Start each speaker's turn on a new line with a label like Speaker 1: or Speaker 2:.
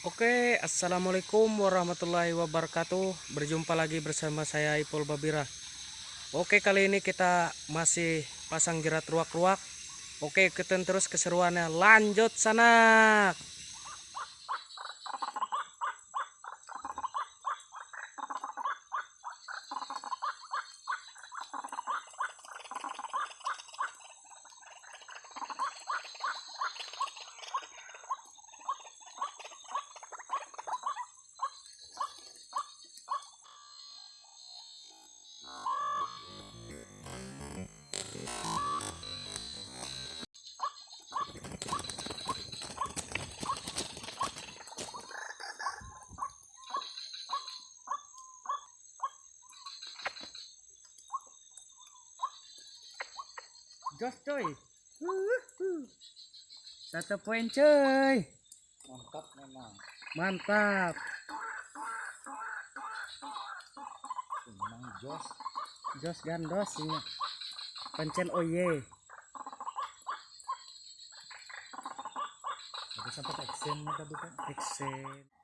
Speaker 1: Oke, assalamualaikum warahmatullahi wabarakatuh. Berjumpa lagi bersama saya Ipul Babira. Oke, kali ini kita masih pasang jerat ruak-ruak. Oke, ikutin terus keseruannya. Lanjut sana. Jos coy. Satu poin coy.
Speaker 2: mantap memang
Speaker 1: Mantap.
Speaker 2: memang jos
Speaker 1: Jos gandos ini. Pancen oye.
Speaker 2: tapi sampai action tadi kan
Speaker 1: Exen.